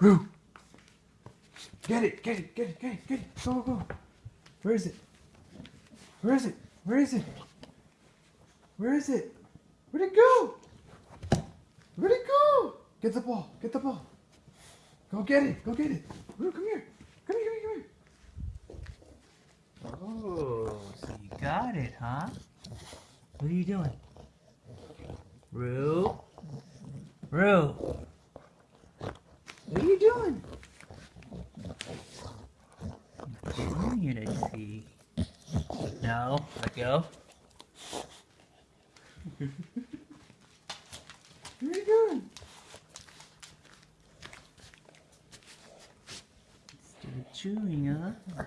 Roo. Get it, get it, get it, get it, get it. Go, go. Where is it? Where is it? Where is it? Where is it? Where'd it go? Where'd it go? Get the ball, get the ball. Go get it, go get it. Roo, come here. Come here, come here, come here. Oh, so you got it, huh? What are you doing? Roo? Roo? What are you doing? Chewing it, I see. No, let go. What are you doing? Still chewing, huh?